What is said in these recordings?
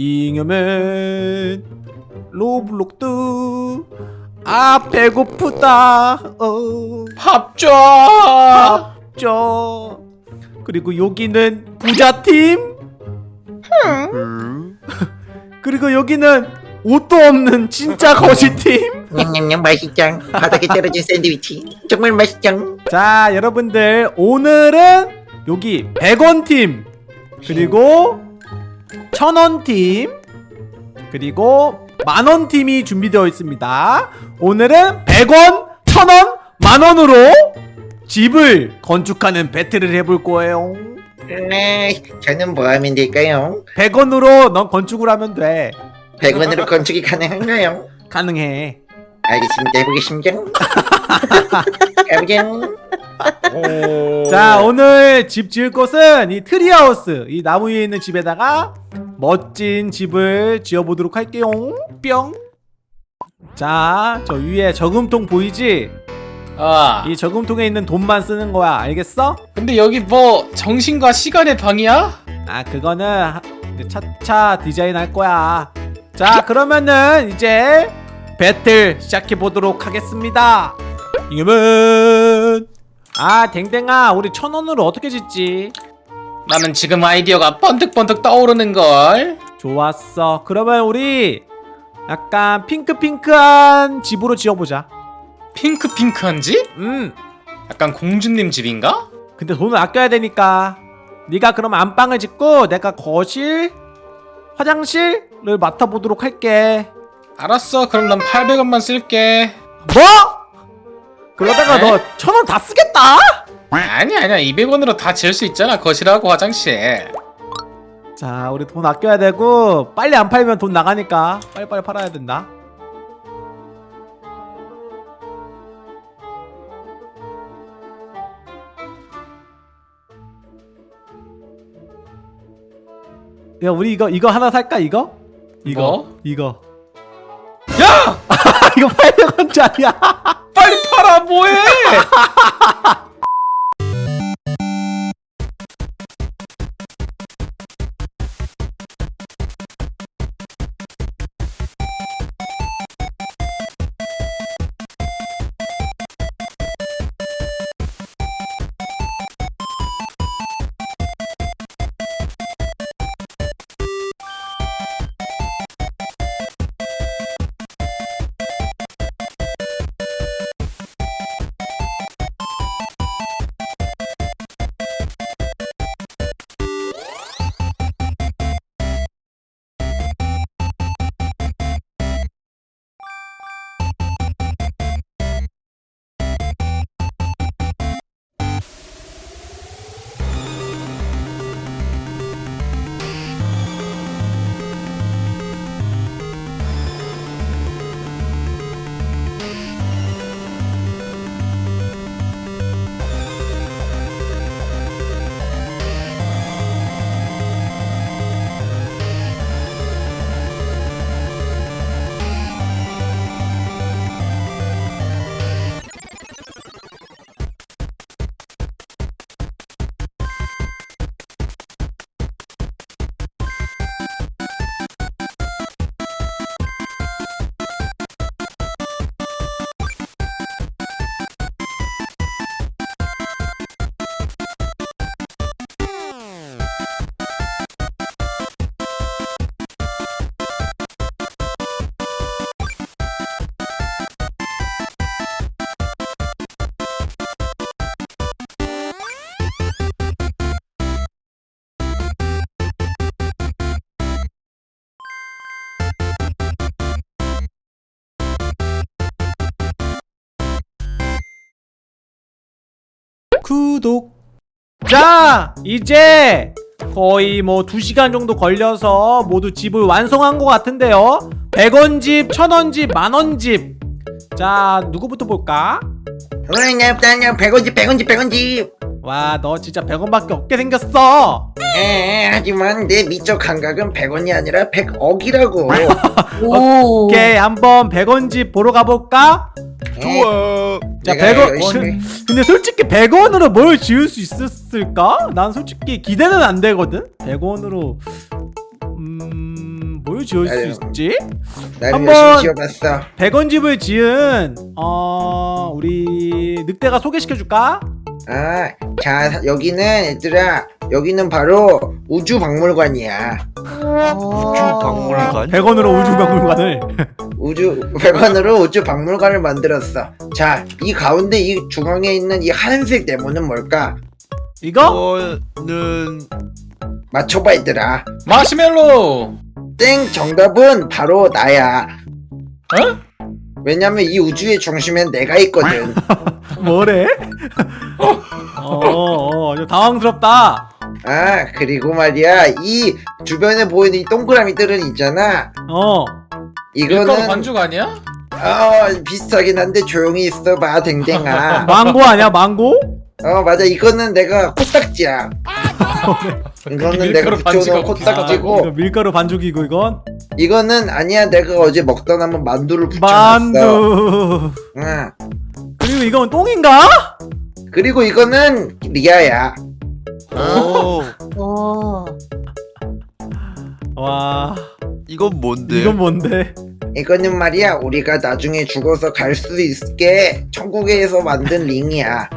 잉여맨 로블록스 아 배고프다. 어. 밥 줘. 저 그리고 여기는 부자팀? 그리고 여기는 옷도 없는 진짜 거지팀? 냠냠냠 맛있짱 바닥에 떨어진 샌드위치. 정말 맛있짱 자 여러분들 오늘은 여기 100원 팀. 그리고 1000원 팀 그리고 만원 팀이 준비되어 있습니다. 오늘은 100원 1000원 만원으로 집을 건축하는 배틀을 해볼 거예요. 네 저는 뭐 하면 될까요? 100원으로 넌 건축을 하면 돼. 100원으로 건축이 가능한가요? 가능해. 알겠습니다. 해보겠습니다. 가보자 자 오늘 집 지을 곳은 이 tree house 이 나무 위에 있는 집에다가 멋진 집을 지어보도록 할게요 뿅자저 위에 저금통 보이지? 아. 이 저금통에 있는 돈만 쓰는 거야 알겠어? 근데 여기 뭐 정신과 시간의 방이야? 아 그거는 하- 차차 디자인 할 거야 자 그러면은 이제 배틀 시작해 보도록 하겠습니다 이겨면 아 댕댕아 우리 천 원으로 어떻게 짓지? 나는 지금 아이디어가 번뜩번뜩 떠오르는 걸. 좋았어 그러면 우리 약간 핑크핑크한 집으로 지어보자 핑크핑크한 집? 음 약간 공주님 집인가? 근데 돈을 아껴야 되니까 네가 그럼 안방을 짓고 내가 거실 화장실을 맡아보도록 할게 알았어. 그럼 난 800원만 쓸게. 뭐? 그러다가 네? 너천 원 다 쓰겠다? 아니 아니야. 200원으로 다 지을 수 있잖아. 거실하고 화장실. 자 우리 돈 아껴야 되고 빨리 안 팔면 돈 나가니까 빨리빨리 팔아야 된다 야 우리 이거 이거 하나 살까 이거? 이거 뭐? 이거 야! 이거 800원짜리야 빨리 팔아 뭐해? 구독 자 이제 거의 뭐 2시간 정도 걸려서 모두 집을 완성한 것 같은데요 100원 집, 1000원 집, 만원 집 자 누구부터 볼까? 나부터 나 100원집 100원집 100원집 와 너 진짜 100원밖에 없게 생겼어 에 하지만 내 미적 감각은 100원이 아니라 100억이라고 오. 오케이 한번 100원 집 보러 가볼까? 좋아 자 내가 100원 열심히- 근데 솔직히 100원으로 뭘 지을 수 있었을까? 난 솔직히 기대는 안 되거든 100원으로 음... 뭘 지을 수 아유. 있지? 한번- 열심히 지어봤어 100원 집을 지은 어 우리 늑대가 소개시켜 줄까? 아, 자 여기는 얘들아 여기는 바로 우주박물관이야 우주박물관? 100원으로 우주 박물관을 우주 100원으로 우주박물관을 만들었어 자 이 가운데 이 중앙에 있는 이 하얀색 네모는 뭘까? 이거? 저는 맞춰봐 얘들아 마시멜로. 땡 정답은 바로 나야 어? 왜냐면 이 우주의 중심엔 내가 있거든 뭐래? 어어 좀 당황스럽다 아 그리고 말이야 이 주변에 보이는 이 동그라미들은 있잖아. 어. 밀가루 이거는 반죽 아니야? 어 비슷하긴 한데 조용히 있어봐 댕댕아. 망고 아니야 망고? 어 맞아. 이거는 내가 코딱지야. 이거는 내가 밀가루 붙여놓은 반지가 이거 코딱지고. 밀가루 반죽이고 이건? 이거는 아니야. 내가 어제 먹던 한번 만두를 붙여놨어. 만두. 응. 그리고 이건 똥인가? 그리고 이거는 리아야 오. 와. 이건 뭔데? 이건 뭔데? 이거는 말이야 우리가 나중에 죽어서 갈 수 있게 천국에서 만든 링이야.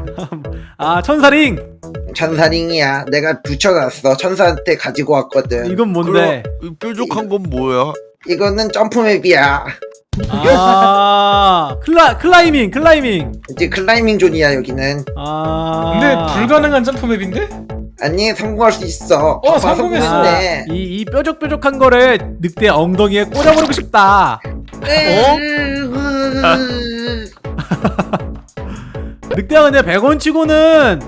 아 천사링! 천사링이야. 내가 붙여놨어. 천사한테 가지고 왔거든. 이건 뭔데? 그럼 이 뾰족한 건 뭐야? 이거는 jump map이야. 아 클라 climbing climbing. 이제 climbing zone이야 여기는. 아. 근데 불가능한 jump map인데? 아니 성공할 수 있어. 어, 성공했어. 이, 이 뾰족뾰족한 거를 늑대 엉덩이에 꽂아버리고 싶다. 늑대가 근데 100원 치고는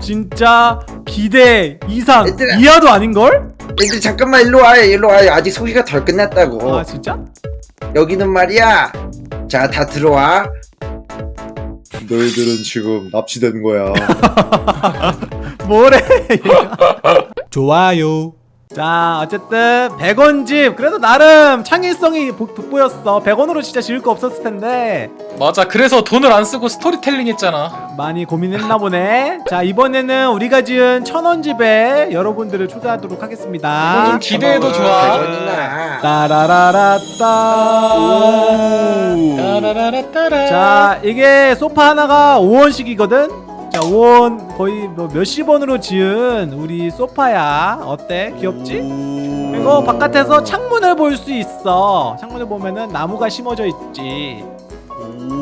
진짜 기대 이상 얘들아. 이하도 아닌걸? 얘들 잠깐만 일로 와 일로 와 아직 소개가 덜 끝났다고. 아 진짜? 여기는 말이야. 자 다 들어와. 너희들은 지금 납치된 거야 뭐래 좋아요 자 어쨌든 100원 집 그래도 나름 창의성이 보- 돋보였어 100원으로 진짜 지을 거 없었을 텐데 맞아. 그래서 돈을 안 쓰고 스토리텔링 했잖아. 많이 고민했나 보네 자 이번에는 우리가 지은 천원 집에 여러분들을 초대하도록 하겠습니다 좀 기대해도 좋아. 100원이나 따라라라따 따라라라따라. 자 이게 소파 하나가 5원씩이거든 자 5원 거의 뭐 몇십 원으로 지은 우리 소파야. 어때? 귀엽지? 그리고 바깥에서 창문을 볼 수 있어. 창문을 보면은 나무가 심어져 있지.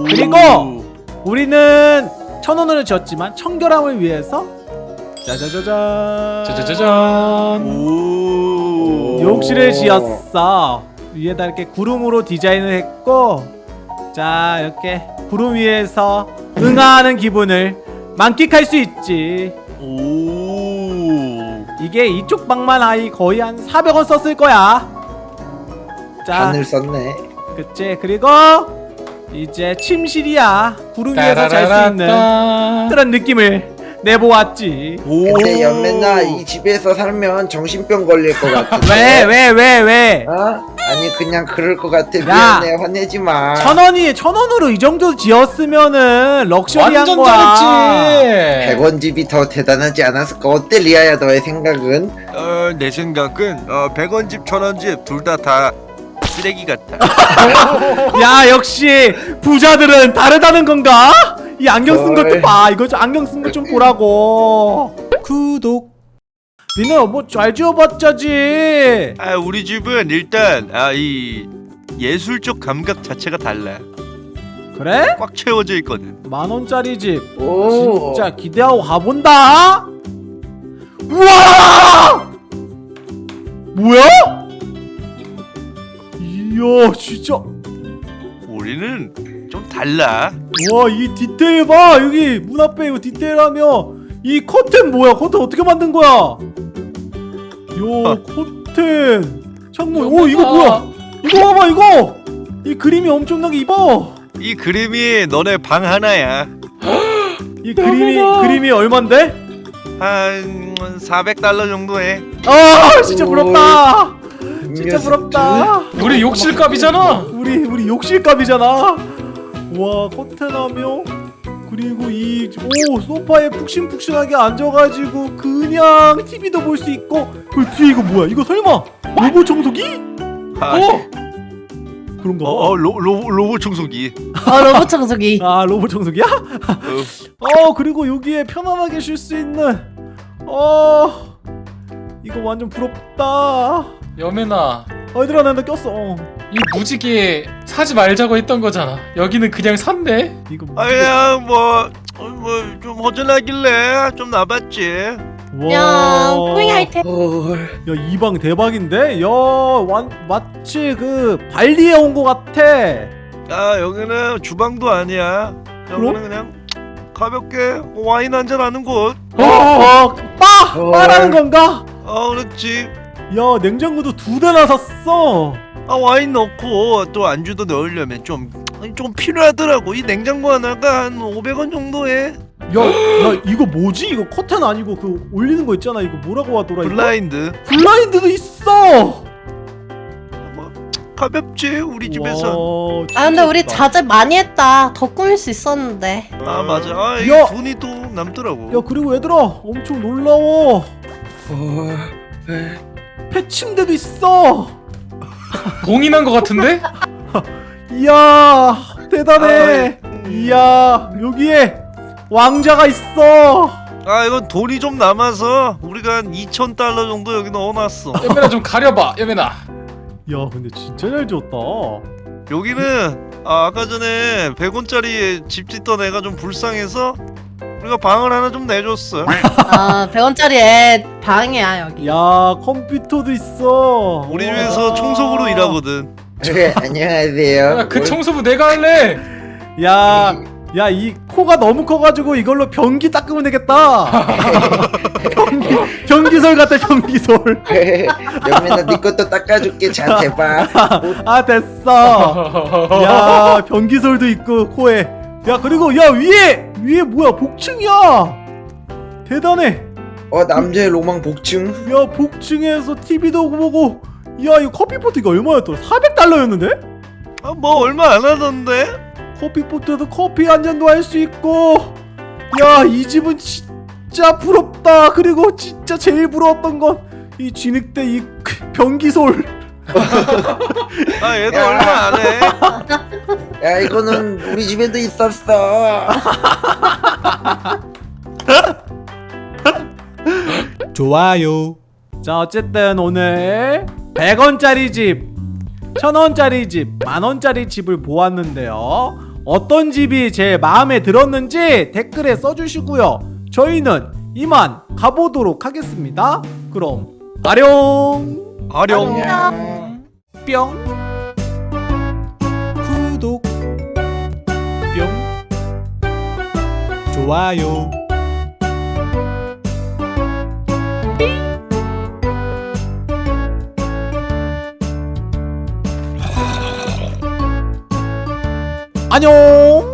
그리고 우리는 천 원으로 지었지만 청결함을 위해서 짜자자잔. 짜자자잔. 오. 욕실을 지었어. 위에다 이렇게 구름으로 디자인을 했고 자 이렇게 구름 위에서 응하는 기분을 만끽할 수 있지. 오. 이게 이쪽 방만 아이 거의 한 400원 썼을 거야. 자. 바늘 썼네. 그치. 그리고 이제 침실이야. 구름 위에서 잘 수 있는. 그런 느낌을 내보았지. 근데 연맨아 이 집에서 살면 정신병 걸릴 것 같은데? 왜왜 왜 왜? 어? 아니 그냥 그럴 것 같아 야! 미안해 화내지 마 천 원이 천 원으로 이 정도 지었으면은 럭셔리한 완전 거야. 잘했지. 100원 집이 더 대단하지 않았을까 어때 리아야 너의 생각은? 어, 내 생각은 어, 100원 집, 1000원 집 둘 다 다 쓰레기 같다. 야 역시 부자들은 다르다는 건가? 이 안경 쓴 것도 헐. 봐. 이거 좀 안경 쓴 것 좀 보라고. 구독. 니네 뭐잘 지어봤자지. 아, 우리 집은 일단 아, 이 예술적 감각 자체가 달라. 그래? 꽉 채워져 있거든. 만 원짜리 집. 오 진짜 기대하고 가본다. 우와! 뭐야? 이야 진짜. 우리는 좀 달라. 와이 디테일 봐 여기 문 앞에 이거 디테일하며 이 커튼 뭐야 커튼 어떻게 만든 거야 요 커튼 창문 오 이거 뭐야 이거 봐봐 이거 이 그림이 엄청나게 이뻐 이 그림이 너네 방 하나야. 이 그림이. 그림이 얼만데 한 400달러 정도 해. 아 진짜 부럽다 이 진짜. 부럽다 우리 욕실값이잖아. 우리 우리 욕실값이잖아 와 커튼하며 그리고 이 오 소파에 푹신푹신하게 앉아가지고 그냥 TV도 볼 수 있고 그 뒤에 이거 뭐야 이거 설마 로봇 청소기? 아, 오! 그런가 봐. 어, 어 로, 로, 로봇 청소기 어 로봇 청소기. 아 로봇 청소기야? 어, 어 그리고 여기에 편안하게 쉴 수 있는 어 이거 완전 부럽다 여매나 어 얘들아 나나 꼈어 어. 이 무지개 사지 말자고 했던 거잖아 여기는 그냥 샀네 이거 아 그냥 뭐뭐좀 허전하길래 좀 나봤지 야. 헐. 야이 방 대박인데? 야 완, 마치 그 발리에 온거 같아 아 여기는 주방도 아니야 여기는 그럼? 그냥 가볍게 와인 한잔 하는 곳 어, 어, 빠! 어. 빠라는 건가? 어 그렇지 야 냉장고도 두 대나 샀어 아 와인 넣고 또 안주도 넣으려면 좀 좀 필요하더라고 이 냉장고 하나가 한 500원 정도 해 야, 야 이거 뭐지? 이거 커튼 아니고 그 올리는 거 있잖아 이거 뭐라고 하더라 이거? 블라인드 블라인드도 있어 뭐 가볍지 우리 집에서 와, 아 근데 우리 자제 많이 했다. 더 꾸밀 수 있었는데. 아 맞아 아 야. 이게 돈이 또 남더라고 야 그리고 얘들아 엄청 놀라워 헐. 패침대도 있어 봉인한 거 같은데? 이야 대단해. 아, 이야 여기에 왕자가 있어. 아 이건 돈이 좀 남아서 우리가 한 2천 달러 정도 여기 넣어놨어. 여매나 좀 가려봐. 여매나 야 근데 진짜 잘 지었다. 여기는 아, 아까 전에 100원짜리 집 짓던 애가 좀 불쌍해서 우리가 방을 하나 좀 내줬어 아 100원짜리 애 방이야 여기. 야 컴퓨터도 있어 우리 와. 집에서 청소부로 일하거든 네, 안녕하세요. 야, 그 청소부 내가 할래 야, 야, 이 코가 너무 커가지고 이걸로 변기 닦으면 되겠다. 변기, 변기솔 같아, 변기솔. 여민아 네 것도 닦아줄게. 자 대봐. 아, 됐어. 야, 변기솔도 있고, 코에. 야, 그리고, 야, 위에! 위에 뭐야, 복층이야! 대단해. 어 남자의 로망 복층. 야, 복층에서 TV도 보고, 야, 이거 커피포트 이거 얼마였더라? 400달러였는데? 아, 뭐 얼마 안 하던데 커피포트에도 커피 한 잔도 할 수 있고 야 이 집은 진짜 부럽다 그리고 진짜 제일 부러웠던 건 이 진흙대 이 변기솔 아 얘도 야. 얼마 안해 야 이거는 우리 집에도 있었어. 좋아요. 자 어쨌든 오늘 100원짜리 집 1000원짜리 집 만원짜리 집을 보았는데요. 어떤 집이 제일 마음에 들었는지 댓글에 써주시고요. 저희는 이만 가보도록 하겠습니다. 그럼 아룡! 아령 안녕. 뿅 좋아요. 안녕